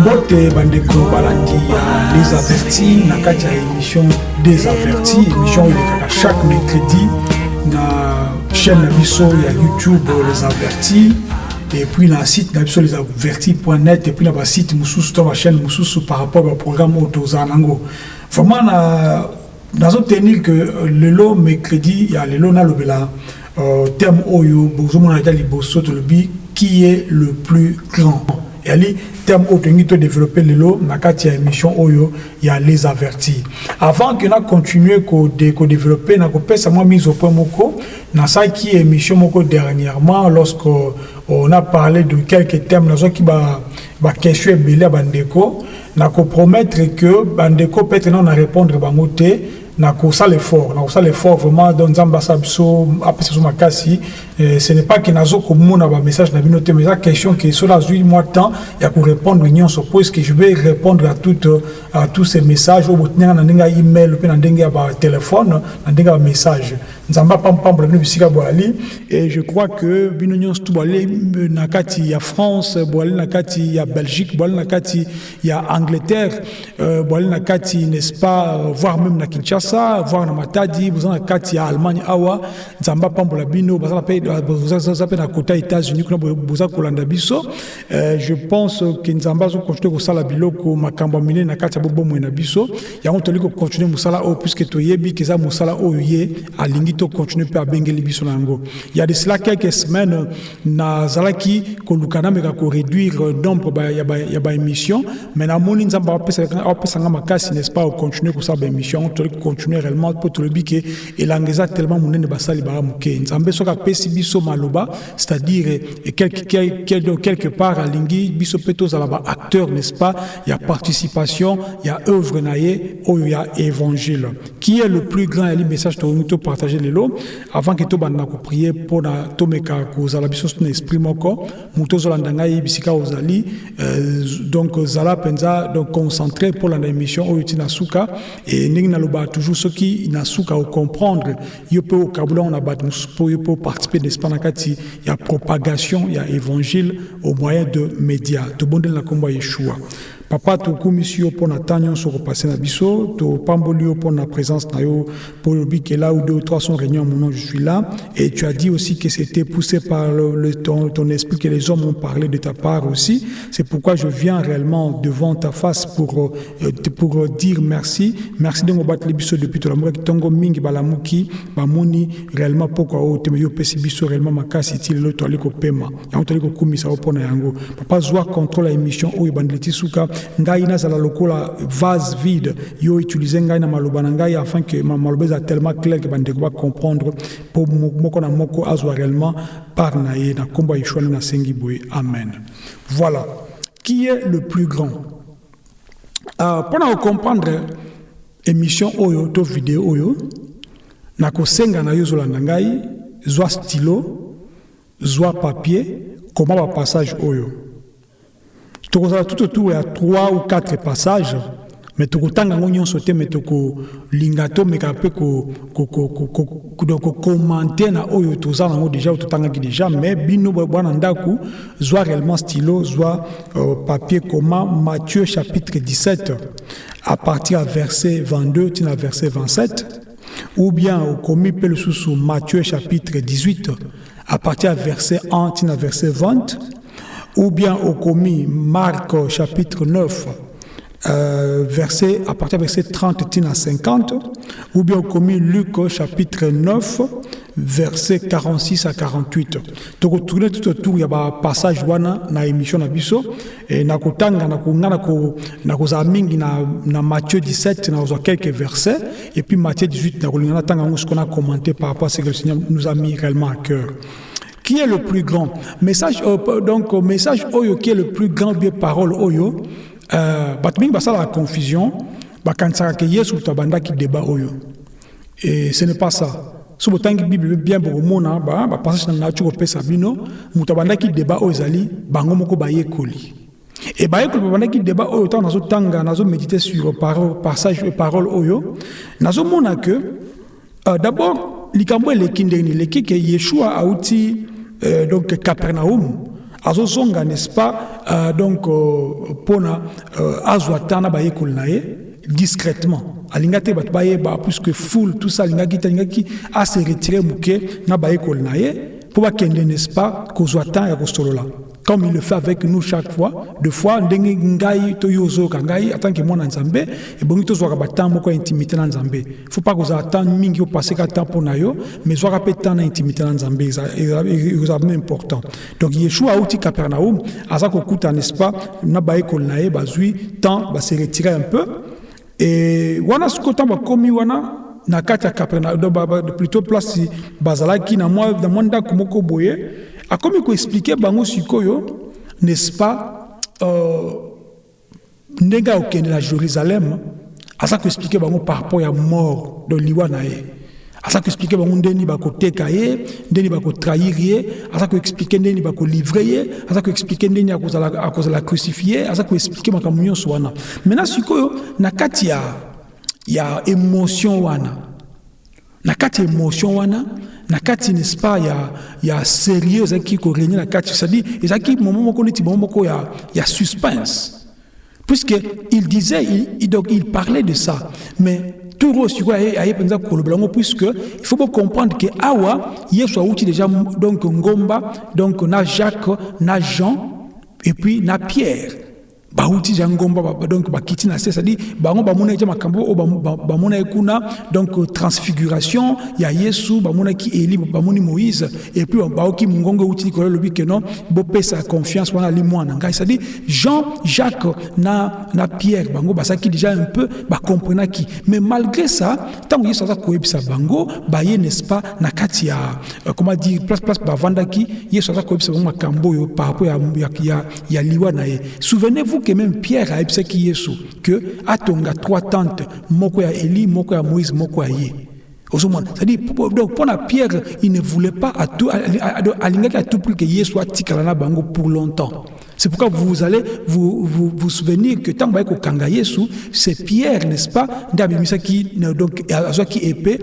mbote bandeko balandi ya les avertis na kati ya émission des avertis émission oyo elekaka chaque mercredi na chaîne na biso ya youtube les avertis et puis na site na les avertis.net et puis na basite mosusu to bachaîne mosusu par rapport baprogramme oyo tozala nango. Vraiment na nazotenir que lelo mercredi ya lelo nalobela euh, terme oyo bozomona ata liboso tolobi qui est le plus grand yali terme oyo tolingi todéveloppe lelo na kati ya émission oyo ya les avertis avant ke na continue kodéveloppe na kopesa mwa mise au point moko. Nasalaki émission moko dernièrement lorsque on a parlé de quelques termes nazwaki baquestion ebele ya bandeko na kopromettre que bandeko peut-être na na répondre bango te na kosala effort na kosala effort vraiment donc nzambe asala biso apesa biso makasi. Ce n'est pas ke nazo komona bamessage na bino te mais eza question ke so nazwi mwa temps ya korépondre nyonso puisque je vais répondre à, toutes, à tous ces messages. Oyo botinanga na ndenge ya email mpe na ndenge ya batelefone na ndenge ya bamessage nzambe apampambola bino bisika boali. Et je crois que bino nyonso tu boali na kati ya france boali na kati ya belgique boali na kati ya angleterre euh, boali na kati n'est-ce pas voire même na kinshasa ça voir na matadi kati allemagne awa nzambe apambola bino baza mpe na kota états-unis kuna boza kolanda biso je pense ke nzambe azokontinue kosala biloko makambo ya minene na kati ya bobomoi na biso yango tolingi kokontinue mosala oyo puiske toyebi ke eza mosala oyo ye alingi tokontinue biso na ya de cela quelques semaines nazalaki koluka nameka koréduire nombre ya baémission mais namoni nzambe apesanga makasi n'est ce pas okontinue kosala baémission yango tolingi continuer réellement mpo tolobi ke elanga eza tellement monene basali baa moke nzambe soki apesi biso maloba c'est-à-dire quelque, quelque, quelque part alingi biso mpe tozala baacteur n'est-ce pas? Ya participation ya œuvre na ye oyo ya évangile. Qui est le plus grand yali message tolingi topartage lelo? Avant ke tobanda na koprie mpona tomeka kozala biso na esprit moko moto ozolanda ngai bisika ozali euh, donc zala mpenza donc concentré mpo landa émission oyo ntina suka e ndenge naloba toujours soki na suka ocomprendre yo mpe okabula ngo na bato mosusu mpo yo mpe oparticipe n'est-ce pas na kati ya propagation ya évangile au moyen de média tobondeli na nkombo ya yeshua papa tokumisi yo mpo na temps nyonso kopase na biso topamboli yo mpo na présence na yo. Mpo lobi ke là où deux ou trois sont réunis en mon nom je suis là. Et tu as dit aussi que c'était poussé par le, le, ton, ton esprit que les hommes ont parlé de ta part aussi. C'est pourquoi je viens réellement devant ta face pour, euh, pour dire merci. Merci de mobateli biso depuis tolamoki ntongo mingi balamuki bamoni réellement pokwa oyo te me yo opesi biso réellement makasi ti lelo toali kopema yango toali kokumisa yo mpo na yango. Papa zwa contrôle ya émission oyo ebandeli ti suka ngai nazala lokola vase vide yo utilize ngai na maloba na ngai afin que maloba eza tellement clair ke bandeko bacomprendre mpo moko na moko azwa réellement part na na nkombo ya yeshua nde nasengi amen. Voilà. Qui est le plus grand? Uh, mpo na kocomprendre émission oyo to video oyo na kosenga na yo ozolanda ngai zwa stylo zwa papier koma bapassage oyo? Tout autour ya 3 ou 4 passages me tokotanga yango nyonso te me tokolinga tomeka mpe kokomante na oyo toza nango déjà oyo totangaki déjà mais bino bwana ndako zwa réellement stylo zwa euh, papier koma matthieu chapitre 17 à partir ya verset 22 tina verset 27 ou bien okomi mpe lisusu matthieu chapitre 18 à partir ya verset 1 tina verset 20 ou bien au commis Marc chapitre 9, euh, verset, à partir verset 30 à 50, ou bien au commis Luc chapitre 9, verset 46 à 48. Donc, tourner tout autour, il y a un passage wana na émission na et na kotanga, na Matthieu 17, na quelques versets, et puis Matthieu 18, na kolingana tanga ce qu'on a commenté par rapport à ce que le Seigneur nous a mis réellement à cœur qui est le plus grand. Message euh, donc message oyo qui est le plus grand bien parole oyo euh, bato mingi basalaka confusion bakanisaka ke yesu moto abandaki débat oyo. Et ce n'est pas ça. So botangi bible bien bokomona bapassage na nati kopesa bino moto abandaki débat oyo ezali bango moko bayekoli. E bayekoli babandaki débat oyo ntango nazotanga nazomédite sur parole, passage parole oyo nazomona que euh, d'abord likambo eleki ndenge eleki ke yeshua auti euh, donc capernaum azozonga n'est-ce pas euh, donc euh, euh, azwa ta na bayekoli na ye discrètement. Alinga te bato bayeba puisque foule tout ça alingaki te alingaki ase retire moke na bayekoli na ye mpo bakende n'est-ce pas kozwa ya kosolola comme il le fait avec nous chaque fois de fois ndenge ngai to yo ozoyoka ngai atanke mwana nzambe ebongi tozwaka batemps moko ya intimité na faut pas kozala temps mingi opaseka temps mpo na yo mais zwaka mpe temps na intimité na nzambe ezala important. Donc yeshua auti capernaum aza kokuta n'est-ce pas na bayekoli na ye bazwi temps base retire un peu. E wana sikoyo wana na kati ya capernaum plutôt place bazalaki na mwa ndako moko boye akomi koexplike bango sikoyo n'est-ce pas euh, ndenge akokende na jérusalem aza koexplike bango par rapport ya mort de liwa na ye. Aza koexplike bango ndeni bakoteka ye ndeni bakotrahir ye aza koexplike ndeni bakolivre ye aza koexplike ndeni akozala crucifie aza koexplike makambo nyonso wana. Maintenant sikoyo na kati ya, ya émotion wana na kati ya émotion wana na kati n'est-ce pas ya ya sérieux ezalaki korégner na kati. C'est-à-dire ezalaki moment moko neti moment moko ya, ya suspense. Puisque il disait il, donc il parlait de ça. Mais turo sikoyo aye mpenza kolobela yango puisque il faut comprendre que awa yesu awuti déjà donc ngomba donc na jacques na jean et puis na pierre bauti ja ngomba donc bakiti na se c'est-à-dire bango bamona eza makambo bamona ye kuna. Donc transfiguration ya yesu bamonaki eli bamoni moïse et puis baoki mongongo euti likolo elobi ke non bopesa confiance wana ali mwana ngai. C'est-à-dire jean jacques na, na pierre bango bazalaki déjà un peu bacomprenaki mais malgré ça ntango yesu aza koyebisa bango baye n'est-ce pas na kati ya euh, comment dire place place bavandaki yesu aza koyebisa bango makambo oyo par rapport ya, ya, ya, ya liwa na souvenez-vous que même Pierre a qui Yesu que atonga trois tantes moko ya Élie moko ya Moïse moko ya ye c'est-à-dire donc pour la Pierre il ne voulait pas alingaki à tout prix que Yesu atikala na bango pour longtemps c'est pourquoi vous allez vous, vous, vous souvenir que tant que Kanga Yesu, c'est Pierre, n'est-ce pas, qui donc qui épée,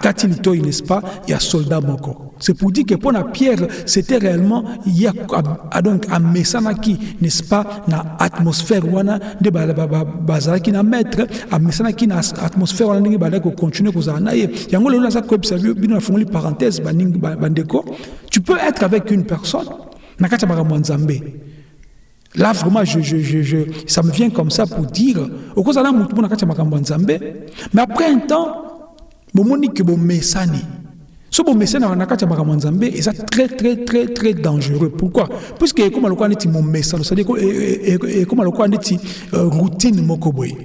Katilito, n'est-ce pas, il y a soldat moko. C'est pour dire que pour la Pierre, c'était réellement, il y a donc un message qui, n'est-ce pas, na atmosphère wana de bazala qui na maître, un message qui na atmosphère wana ndenge bala ko continuer ko zana ye. Yango le ça ko observer bino na fongoli parenthèse bandeko, tu peux être avec une personne nakata Là, vraiment, je, je, je, je, ça me vient comme ça pour dire, au de mais après un temps, bon monique bon mesani. Ce bon makambo est très très très très dangereux. Pourquoi? Puisque comme le mon mesani, c'est-à-dire comme le neti routine moko boy.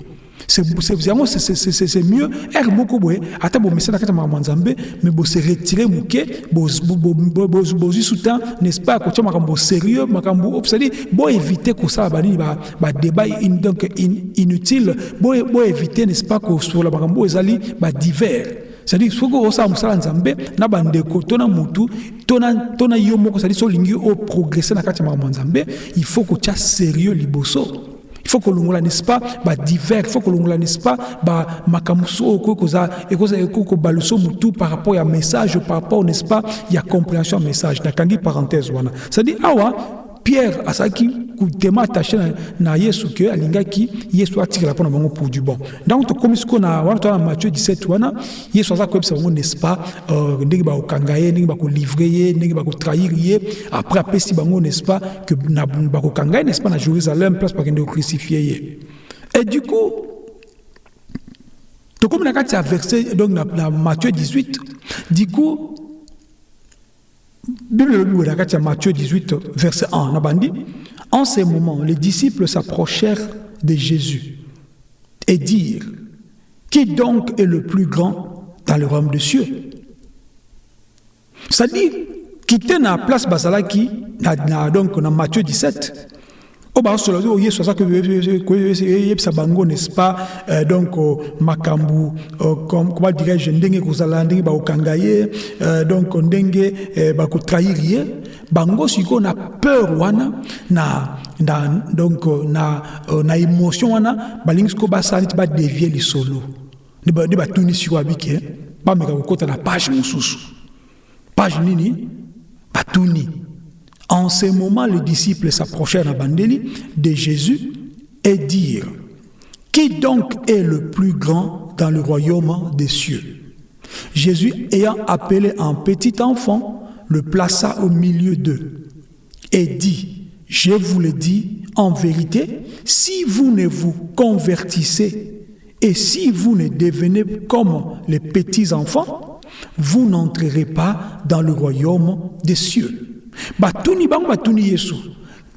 c'est mieux ere moko boye ata bomesa na kati ya makambo ya nzambe me bose retire moke bozwi soutan n'est-ce pas? Kotia makambo sérieux makambo c'est-à-dire boévite kosala banini badébat donc inutile boévite n'est-ce pas? Kosola makambo oyo ezali badivers c'est-à-dire soki osala mosala nzambe na bandeko to na mutu to na yo moko c'est-à-dire so olingi oprogresse na kati ya nzambe il faut kotia sérieux liboso. Il faut kolongola n'est-ce pas badivers il faut kolongola n'est-ce pas bamakambo so oyo ekoki kobaluso motu par rapport ya message par rapport n'est-ce pas ya compréhension ya message. Nakangi parenthèse wana. C'est-à-dire awa pierre azalaki kutema attaché na, na yesu ke alingaki yesu atikela mpo na bango pour du bon. Donc tokomi sikoyo na wana na matthieu 17 wana yesu aza koyebisa bango n'est-ce pas? Euh, ndenge bakokanga ye ndenge bakolivre ye après apesi bango n'est-ce pas? Que bakokanga ye n'est-ce pas? Na jérusalem place bakende kocrucifie ye. Et du coup tokomi na kati ya verset donc na, na matthieu 18 du coup Bible de Matthieu 18, verset 1, Nabandi. En ces moments, les disciples s'approchèrent de Jésus et dirent Qui donc est le plus grand dans le royaume des cieux? C'est-à-dire, quitter la place Basalaki, donc dans Matthieu 17, oyo yesu azaka koyebisa bango n'est-ce pas? Euh, donc uh, makambo uh, comment dirais-je ndenge kozala ndenge bakokanga ye uh, donc ndenge bakotrahir ye bango sikoyo na peur wana na, na donc na, na émotion wana balingi sikoyo basala neti badevie lisolo. Nde batuni sikoyo abike bameka kokɔta na page mosusu. Page nini? Batuni en ce moment, les disciples s'approchèrent à Bandeli de Jésus et dirent Qui donc est le plus grand dans le royaume des cieux? Jésus, ayant appelé un petit enfant, le plaça au milieu d'eux et dit Je vous le dis en vérité, si vous ne vous convertissez et si vous ne devenez comme les petits enfants, vous n'entrerez pas dans le royaume des cieux batuni bango batuni yesu.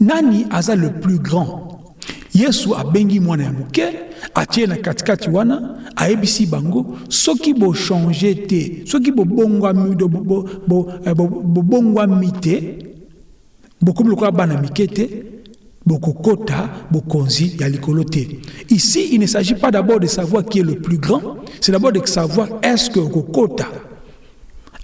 Nani aza le plus grand? Yesu abengi mwana ya moke atie na katikati wana ayebisi bango soki bochange te soki bobongwami bo, te bokomi lokola bana mike te bokokota bokonzi ya likolo ici il ne s'agit pas d'abord de savoir qui est le plus grand c'est d'abord de savoir est-ce que okokota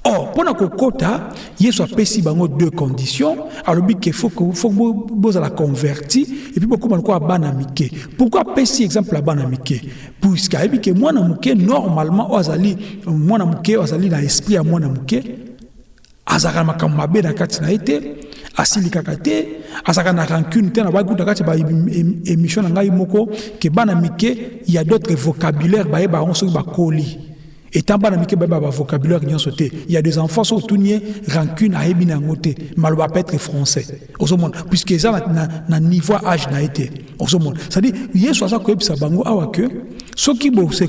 Or, pour kokota, Yesu apesi bango deux conditions. Alors, il faut que vous la converti et puis beaucoup quoi bana mike. Pourquoi pesi exemple la bana mike que moi muke normalement ozali mwana muke ozali na esprit à mwana muke azaka makambo mabe na kati na ete asilikaka te azalaka na rancune te na bakuta kati ya na ngai moko ke bana mike il y a d'autres vocabulaires bayeba yango soki bakoli étant bana mike ba ba vocabulaire nyonso te il y a des enfants so tunie rancune ayebi na yango te être français. Puisque eza na, na, na niveau âge na ye te ozomona c'est à dire yesu aza koyebisa bango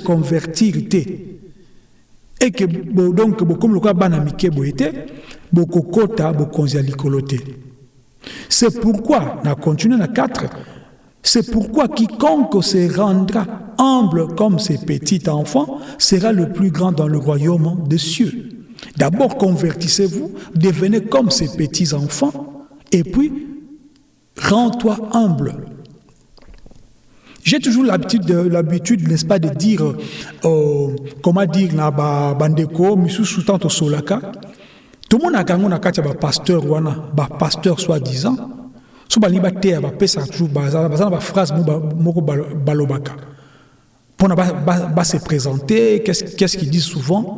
convertir te que bo, donc bokomi lokola bana mike ya c'est pourquoi na continue na 4 c'est pourquoi quiconque se rendra humble comme ces petits enfants sera le plus grand dans le royaume des cieux. D'abord convertissez-vous, devenez comme ces petits enfants, et puis rends-toi humble. J'ai toujours l'habitude, n'est-ce pas, de dire, euh, comment dire, na bandeko. Tout le monde a gagné na katia pasteur wana, ba pasteur soi-disant. So balingi bateya bapesaka toujours baza na baphrase moko balobaka mpona base présenter qu'est-ce qu'ils disent souvent?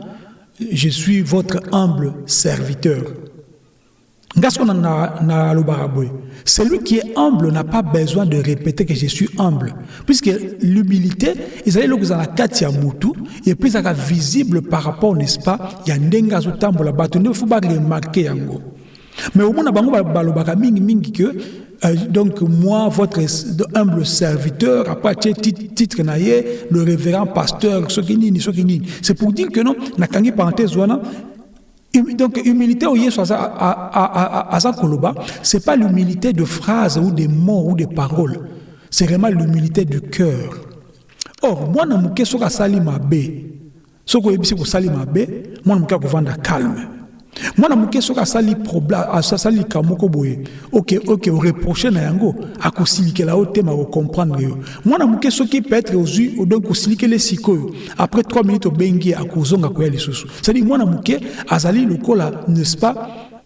Je suis votre humble serviteur. Nga siko nalobaka boye. Celui qui est humble n'a pas besoin de répéter que je suis humble. Puisque l'humilité ezali eloko eza na kati ya mutu epuis ezalaka visible par rapport n'est-ce pas? Ya ndenge azotambola bato nde fo baremarke yango mais au moins, bango balobaka mingi mingi que euh, donc moi, votre humble serviteur, après titre naye, le révérend pasteur, c'est pour dire que non, na kangi parenthèse wana, donc humilité au yesu aza koloba, c'est pas l'humilité de phrases ou des mots ou des paroles, c'est vraiment l'humilité du cœur. Or, moi na muke soka sali mabe, soko yebisi ko sali mabe, moi na muke akovanda calme. Mwana moke soki asali asali likambo moko boye oke oke oreproche na yango akosilikela yo te makokomprendre yo. Mwana moke soki peut-être ozwi donc osilikele sikoyo après 3 minutes obengi akozonga koya lisusu. Cestadire mwana moke azali lokola n'est-ce pas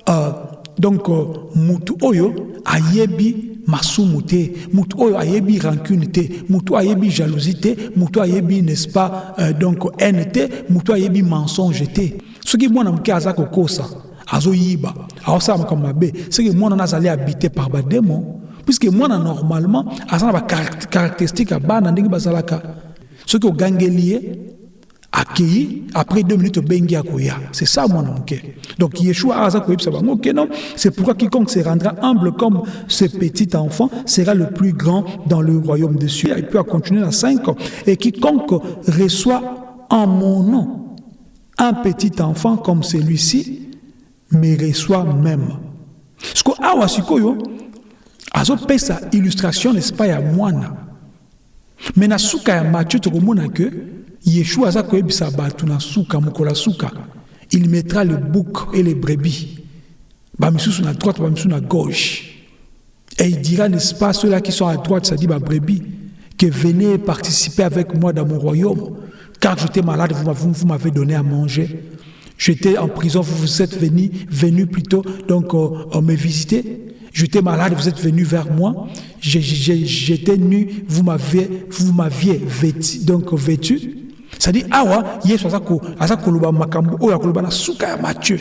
uh, donc uh, mutu oyo ayebi masumu te mutu oyo ayebi rancune te mutu ayebi jalousie mutu ayebi n'est-ce pas uh, donc mutu ayebi mensonge soki mwana moke aza kokosa azoyiba aosala makambo mabe. Soki mwana na azali habité par bademo puisque mwana normalement aza na bacaractéristique ya bana ndenge bazalaka. Soki ogangeli ye akei après deux minutes obengi akoya. C'est ça mwana moke. Donc yeshua aza koyebisa bango ke non? C'est pourquoi quiconque se rendra humble comme ce petit enfant sera le plus grand dans le royaume des cieux. Et puis à continuer à 5 et quiconque reçoit en mon nom un petit enfant comme celui-ci me reçoit même. Ce que awa sikoyo azopesa illustration n'est-ce pas ya mwana? Me na suka ya tokomona que Yeshua aza koyebisa na suka il mettra le bouc et les brebis bamisusu na droite bamisusu na gauche Et il dira, n'est-ce pas, ceux-là qui sont à droite, ça dit ma brebis, que venez participer avec moi dans mon royaume. Car j'étais malade, vous m'avez donné à manger. J'étais en prison, vous, vous êtes venus, venu plutôt, donc euh, me visiter. J'étais malade, vous êtes venu vers moi. J'étais nu, vous m'aviez, vous m'aviez vêtu, donc vêtu. Ça dit, awa, yesu azako, azako loba makambo, oya koloba na suka ya Matthieu.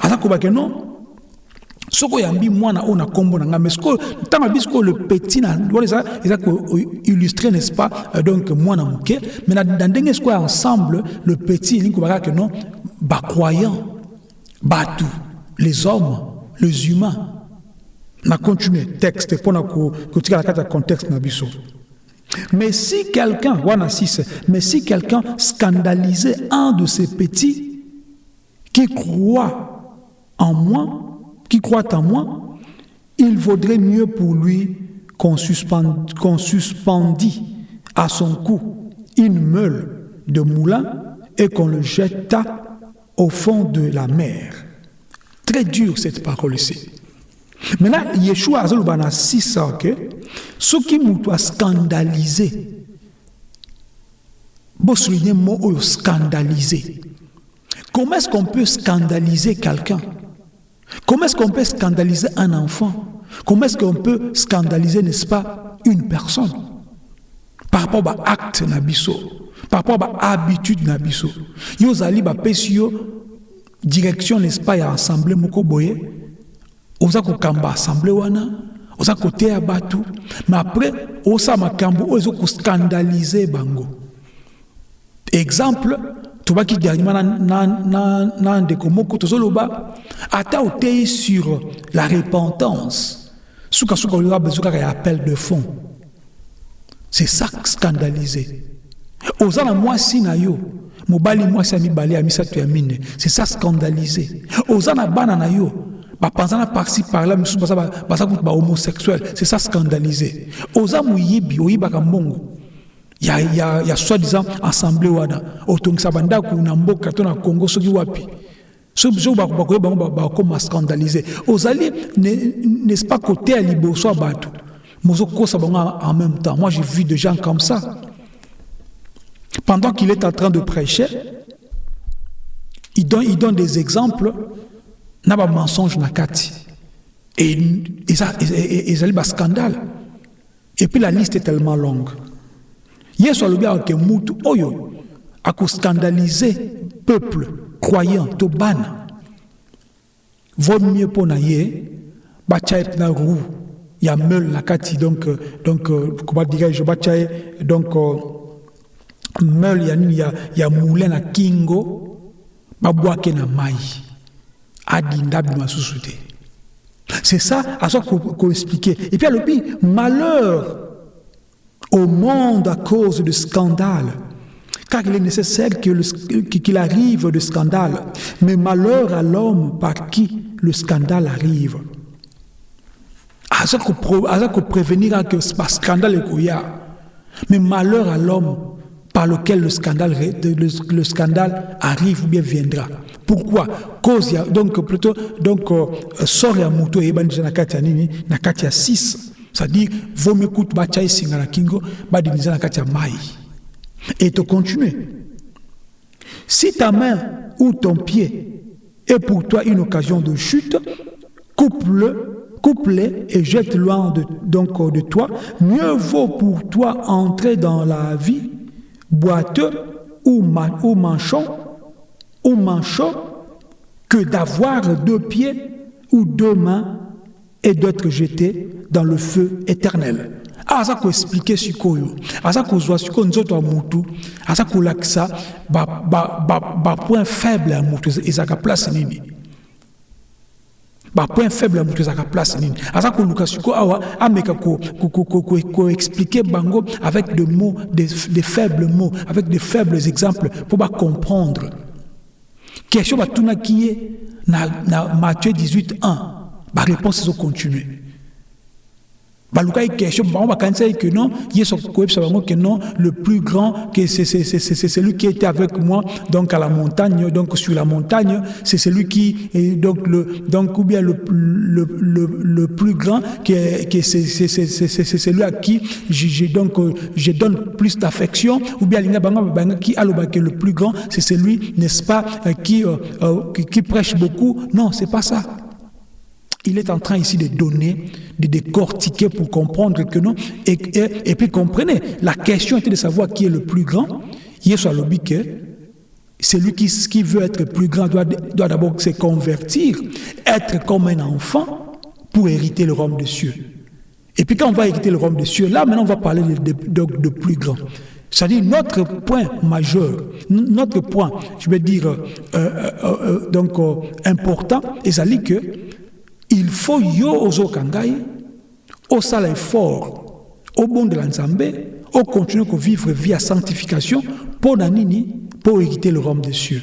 Azako ba que non? Soko yambi mwana oyo na nkombo na ngai mais sikoyo ntango abi sikoyo le petit na wana koillustre n'est-ce pas euh, donc mwana moke. Mais na, na ndenge sikoyo ensemble le petit elingi kobaka ke non bacroyant bato les hommes les humains. Na continue texte mpona kotikala kati ya contexte mais si quelqu'un wana 6 mais si quelqu'un scandalisait un de ces petits qui croit en moi qui croit en moi, il vaudrait mieux pour lui qu'on suspendit, suspendit à son cou une meule de moulin et qu'on le jeta au fond de la mer. Très dur cette parole-ci. Maintenant, Yeshua a 6 ok? Ce qui m'a scandalisé, mot scandalisé. Comment est-ce qu'on peut scandaliser quelqu'un? Comment est-ce qu'on peut scandaliser un enfant? Comment est-ce qu'on peut scandaliser, n'est-ce pas, une personne? Par rapport à l'acte nabiso, par rapport à l'habitude nabiso. Yo zali ba pesio direction, n'est-ce pas, assemblée moko boye. Oza ko kamba assemblée wana, mais après osa makambo bango. Exemple, tobaki dernièrement na, ndeko moko tozoloba ata oteyi sur la repentance. Suka-suka oyoka bezo kaka ya appel de fond c'est ça scandalisé oza na mwasi na yo mobali mwasi ya mibale ya misato ya mine c'est ça scandalisé. Oza na bana na yo bapanza na parci parla misusu baza kutu bahomosexuel c'est ça scandalisé. Oza moyibi oyibaka mbongo ya, ya, ya soi-disant assemblée wana. Otongisa mboka congo soki wapi? Soki bakoye bango bakoma scandalise ozali n'est-ce pas côté ya liboso en même temps. Moi j'ai vu des gens comme ça. Pendant qu'il est en train de prêcher il donne, il donne des exemples na bamensonge na kati. Et ezali bascandale et puis la liste est tellement longue yesu alobi ayeke mutu oyo akoscandalize peuple croyant to bana. Vaut mieux mpo na ye batya mpena roue ya meule na kati donc donc comment dirais-je batya donc meule ya nini ya, ya moulin na kingo babwake na mai adinda bino asusu te. C'est ça aza koexplike ko et puis alobi malheur au monde à cause de scandales, car il est nécessaire qu'il arrive de scandale, mais malheur à l'homme par qui le scandale arrive. Aza ko prévenir que ce scandale mais malheur à l'homme par lequel le scandale, le, le, scandale arrive ou bien viendra. Pourquoi? Cause donc plutôt donc sort ya muto et ban na kati ya nini na kati ya 6 c'est-à-dire que bacha esinga na kingo badiniza na mai et si ta main ou ton pied est pour toi une occasion de chute coupe-le coupe-les et jette loin de, de toi. Mieux vaut pour toi entrer dans la vie boiteux ou manchon ou manchot que d'avoir deux pieds ou deux mains et d'être jeté dans le feu éternel. Aza koexplike sikoyo aza kozwa sikoyo nzoto ya mutu. Aza kolakisa bapoint faible ya mutu ezalaka place nini? Bapoint faible ya mutu ezalaka place nini? Aza koluka sikoyo awa ameka koexplike bango avec de mots des, des faibles mots avec de faibles exemples mpo bacomprendre question batunaki ye na, na matthieu 18 1 baréponse ezocontinue balukai question bango que non. Que non. Le plus grand c'est celui qui était avec moi donc à la montagne donc sur la montagne. C'est celui qui est donc le donc ou bien le le, le, le plus grand c'est celui à qui je, donne plus d'affection. Ou bien qui le plus grand c'est celui n'est-ce pas qui, euh, euh, qui qui prêche beaucoup. Non c'est pas ça il est en train ici de donner, de décortiquer pour comprendre que non. Et, et, puis comprenez, la question était de savoir qui est le plus grand. Yesu alobi que celui qui, qui veut être plus grand doit, d'abord se convertir, être comme un enfant pour hériter le royaume des cieux. Et puis quand on va hériter le royaume des cieux, là maintenant on va parler de, de, de plus grand. C'est-à-dire notre point majeur, notre point, je vais dire, euh, euh, euh, donc important, et ça dit que il faut yo ozoka ngai osala effort obondela nzambe okontinue kovivre vie ya sanctification mpo na nini mpo le royaume des cieux.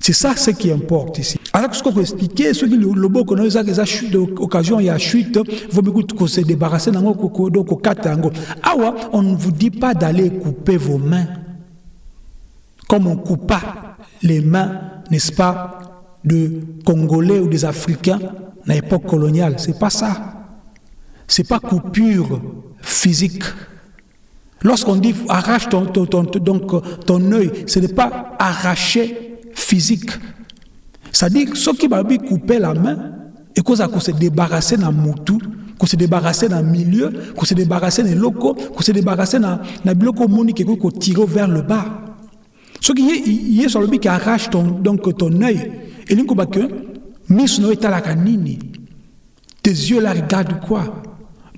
C'est ça ce qui importe ici. Alors soki koexplike soki loboko na yo ezaka eza occasion ya chute vomi kose débarrasser nango kokata yango. Awa on ne vous dit pas d'aller couper vos mains. Comme on coupa les mains n'est-ce pas de Congolais ou des Africains à l'époque coloniale. C'est pas ça. C'est pas coupure physique. Lorsqu'on dit arrache ton, ton, ton, donc, ton œil, ce n'est pas arracher physique. C'est-à-dire, ceux qui vont couper la main, et qu'on se débarrasser d'un moutou, qu'on se débarrasser d'un milieu, qu'on se débarrasser d'un locaux, qu'on se débarrasser d'un bloc monique qu'on tire vers le bas. Ce qui est, sur le qui arrache ton, donc, ton œil, elingi koba ke miso na yo etalaka nini? Tes yeux là regardent quoi?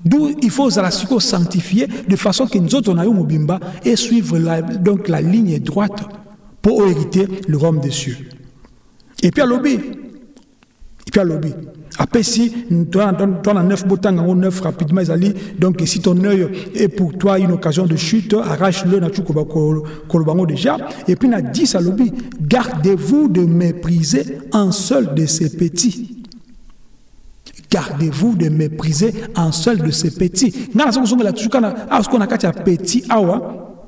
D'où il faut ozala sikoyo sanctifier de façon que nzoto na yo mobimba et suivre la, donc la ligne droite pour hériter le royaume des cieux. Et puis alobi et puis alobi après, si dans neuf en neuf rapidement, ils donc si ton œil est pour toi une occasion de chute, arrache-le, déjà. Et puis, na 10 à l'obi, gardez-vous de mépriser un seul de ces petits. Gardez-vous de mépriser un seul de ces petits. Nga la qu'on a petit, awa,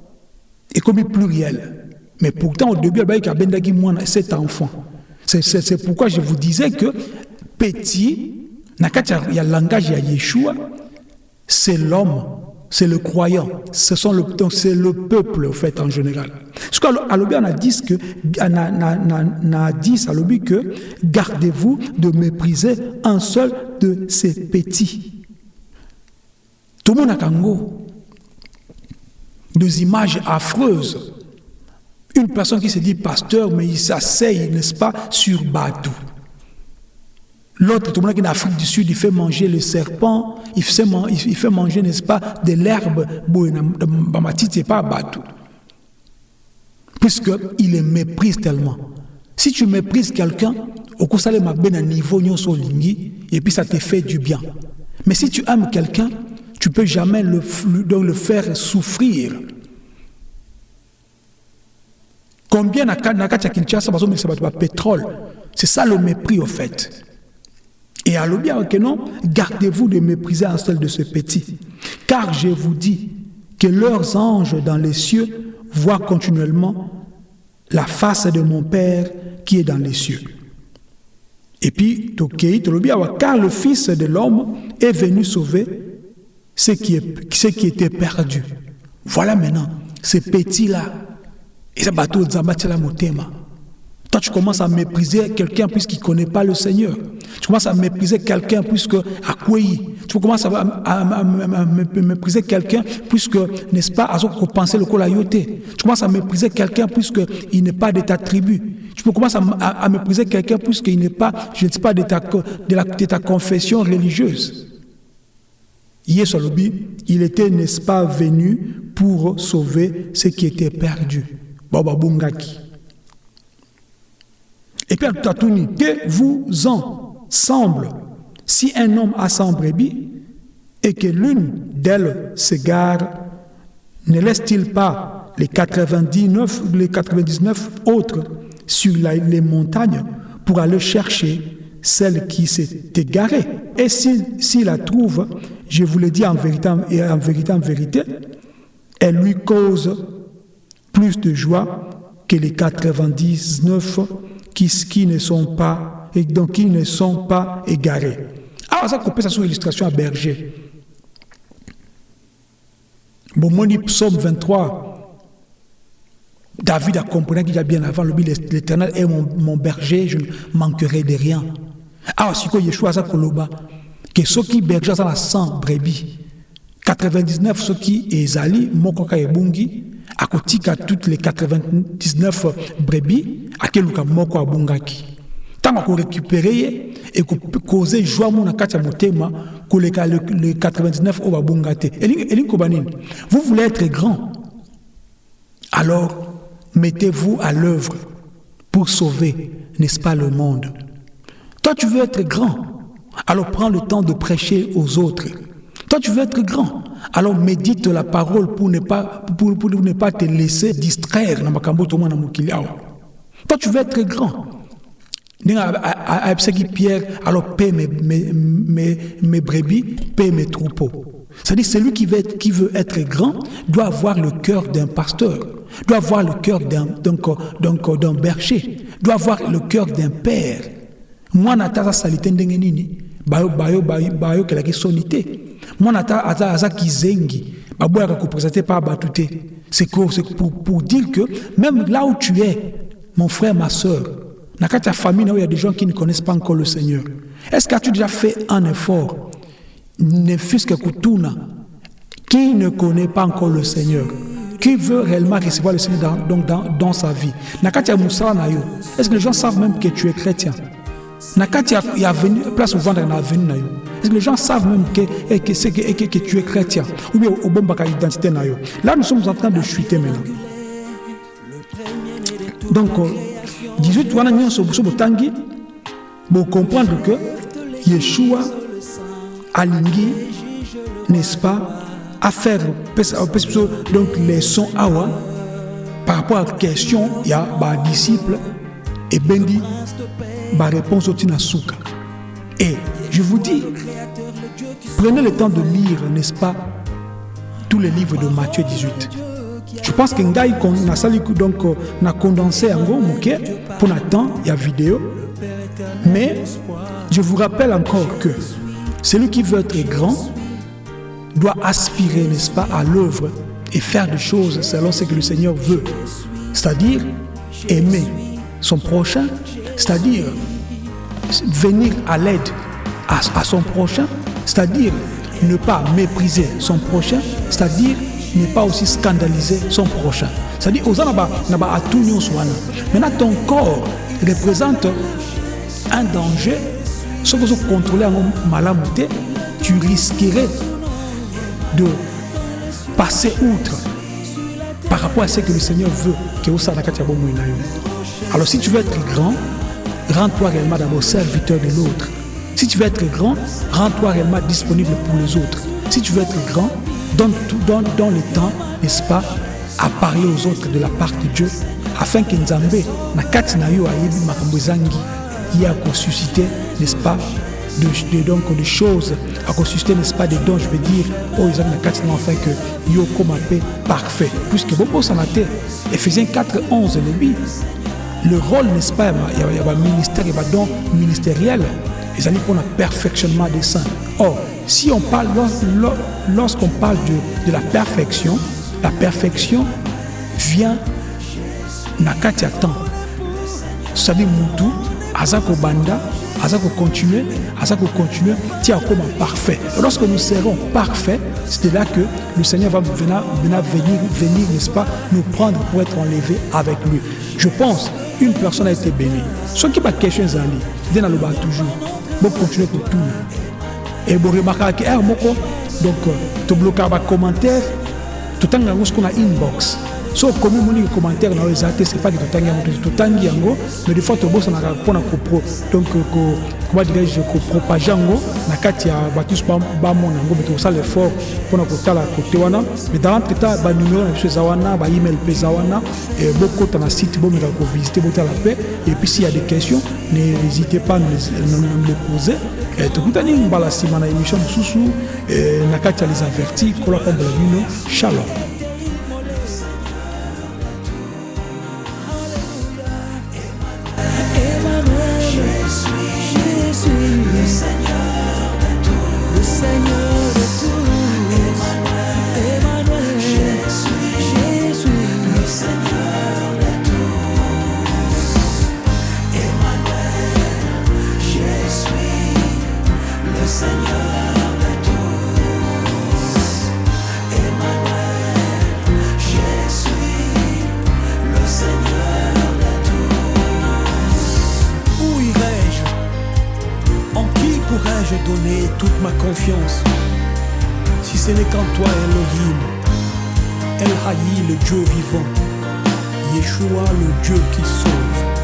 est comme pluriel. Mais pourtant, au début, il y a cet enfant. C'est pourquoi je vous disais que petit, il y a le langage de Yeshua, c'est l'homme, c'est le croyant, c'est le peuple en fait en général. Ce qu'on a dit que, que gardez-vous de mépriser un seul de ces petits. Tout le monde a Kango. Des images affreuses. Une personne qui se dit pasteur, mais il s'asseye, n'est-ce pas, sur Badou. L'autre, tout le monde en Afrique du Sud, il fait manger le serpent, il fait, manger, n'est-ce pas, de l'herbe, c'est pas bateau. Puisqu'il les méprise tellement. Si tu méprises quelqu'un, au coup, ça le un niveau, et puis ça te fait du bien. Mais si tu aimes quelqu'un, tu peux jamais le, le faire souffrir. Combien na Kinshasa, pétrole C'est ça le mépris, au fait. Et à que non, gardez-vous de mépriser un seul de ces petits. Car je vous dis que leurs anges dans les cieux voient continuellement la face de mon Père qui est dans les cieux. Et puis, car le Fils de l'homme est venu sauver ce qui, ce était perdu. Voilà maintenant, ces petits-là. Et ça bateau motema. Toi, tu commences à mépriser quelqu'un puisqu'il ne connaît pas le Seigneur. Tu commences à mépriser quelqu'un puisque à quoi Tu commences à, mépriser quelqu'un puisque, n'est-ce pas, à penser le colayoté. Tu commences à mépriser quelqu'un puisqu'il n'est pas de ta tribu. Tu commences à, mépriser quelqu'un puisqu'il n'est pas, je ne sais pas, de ta, de, ta confession religieuse. Yesolobi, il était, n'est-ce pas, venu pour sauver ce qui était perdu. Baba Bungaki. Et puis, Tatouni, que vous en semble si un homme a 100 brebis et que l'une d'elles s'égare, ne laisse-t-il pas les 99, les 99 autres sur les montagnes pour aller chercher celle qui s'est égarée? Et s'il la trouve, je vous le dis en vérité, en vérité, vérité, elle lui cause plus de joie que les 99 qui, ne sont pas et donc qui ne sont pas égarés. Sur l'illustration à berger. Bon, mon psaume 23, David a compris qu'il y a bien avant, l'éternel est mon, berger, je ne manquerai de rien. Alors, si Yeshua a koloba, que ceux qui berger ça la 100 brebis, 99 ceux qui ezali, mokoka ebungi, à côté toutes les 99 brebis, cas moko abungaki. Tant qu'on récupérer et qu'on causer joie mon akacha motema, que les 99 au babungate. Vous voulez être grand. Alors, mettez-vous à l'œuvre pour sauver, n'est-ce pas, le monde. Toi, tu veux être grand, alors prends le temps de prêcher aux autres. Toi, tu veux être grand, alors médite la parole pour ne pas, pour, pour ne pas te laisser distraire. Toi, tu veux être grand. Pierre, alors paie mes, mes, mes, mes brebis, paie mes troupeaux. C'est-à-dire, celui qui veut, être, qui veut être grand doit avoir le cœur d'un pasteur, doit avoir le cœur d'un berger, doit avoir le cœur d'un père. Moi, nata salite ndenge nini? Bayo bayo bayo bayo kelaki soni te mwana ata aza aza kizengi baboyaka kopresente pa bato te c'est pour, pour dire que même là où tu es mon frère ma soeur kati ya famille il y a des gens qui ne connaissent pas encore le Seigneur est-ce que tu as déjà fait un effort ne fût-ce que Kutuna, qui ne connaît pas encore le Seigneur, qui veut réellement recevoir le Seigneur dans, dans, dans sa vie? Est-ce que les gens savent même que tu es chrétien? Place Est-ce que les gens savent même que, que, que, que, que tu es chrétien? Ou bien au bon identité Là, nous sommes en train de chuter maintenant. Donc, 18 ans, vous comprendre que Yeshua alingi n'est-ce pas à faire donc les sons awa par rapport à la question il y a bah, disciple et bendi bah, réponse au tinasuka. Et je vous dis prenez le temps de lire n'est-ce pas tous les livres de Matthieu 18 je pense que ngai na sali donc na condensé yango moke pour temps il y a vidéo mais je vous rappelle encore que celui qui veut être grand doit aspirer, n'est-ce pas, à l'œuvre et faire des choses selon ce que le Seigneur veut. C'est-à-dire aimer son prochain, c'est-à-dire venir à l'aide à, son prochain, c'est-à-dire ne pas mépriser son prochain, c'est-à-dire ne pas aussi scandaliser son prochain. C'est-à-dire, Maintenant, ton corps représente un danger si vous contrôlez un malamu tu risquerais de passer outre par rapport à ce que le Seigneur veut Alors si tu veux être grand, rends-toi réellement d'abord serviteur de l'autre. Si tu veux être grand, rends-toi réellement disponible pour les autres. Si tu veux être grand, donne, tout, donne, donne le temps, n'est-ce pas, à parler aux autres de la part de Dieu, afin que Nzambe, na kati na yo ayebi makambo ezangi, y a suscité n'est-ce pas, de, donc, de choses à consister, n'est-ce pas, des dons, je veux dire, oh, ils ont la enfin que yo comme paix parfait. Puisque beaucoup s'en a Ephésiens 4, 11, le le rôle, n'est-ce pas, il y a un ministère, il y a un don ministériel, ils allaient pour le perfectionnement des saints. Or, si on parle, lorsqu'on parle de, de la perfection, la perfection vient Nakatia temps. C'est-à-dire, Moutou, Azako Banda, à continuer, ça continuer, tiens comme parfait. lorsque nous serons parfaits, c'est là que le Seigneur va venir, venir, venir n'est-ce pas, nous prendre pour être enlevé avec lui. Je pense, une personne a été bénie. Ce qui m'a question Zali, il le bas toujours. Bon, continuer pour tout. Et bon, remarquez que, donc, tu bloques un commentaire, tout le temps, on a inbox. So okomi omoni commentaire na oyo eza te c'est pas que totangi yango totangi yango mais des fois tobosanaka mpona donc comment dirais-je kopropage yango na kati ya bato nyonso bamona yango me tokosala effort mpona kotala kote wana. Mais dans l'entretemps banumero na biso eza wana baemail mpe eza wana bokota na site bomekaka kovisite botala mpe et puis s'il y a des questions n'hésitez pas à nous les poser. eh, tokutani mbala nsima na émission mosusu eh, na kati ya les avertis kola pambola bino shalom Si ce n'est qu'en toi, Elohim, El Haï, le Dieu vivant, Yeshua, le Dieu qui sauve.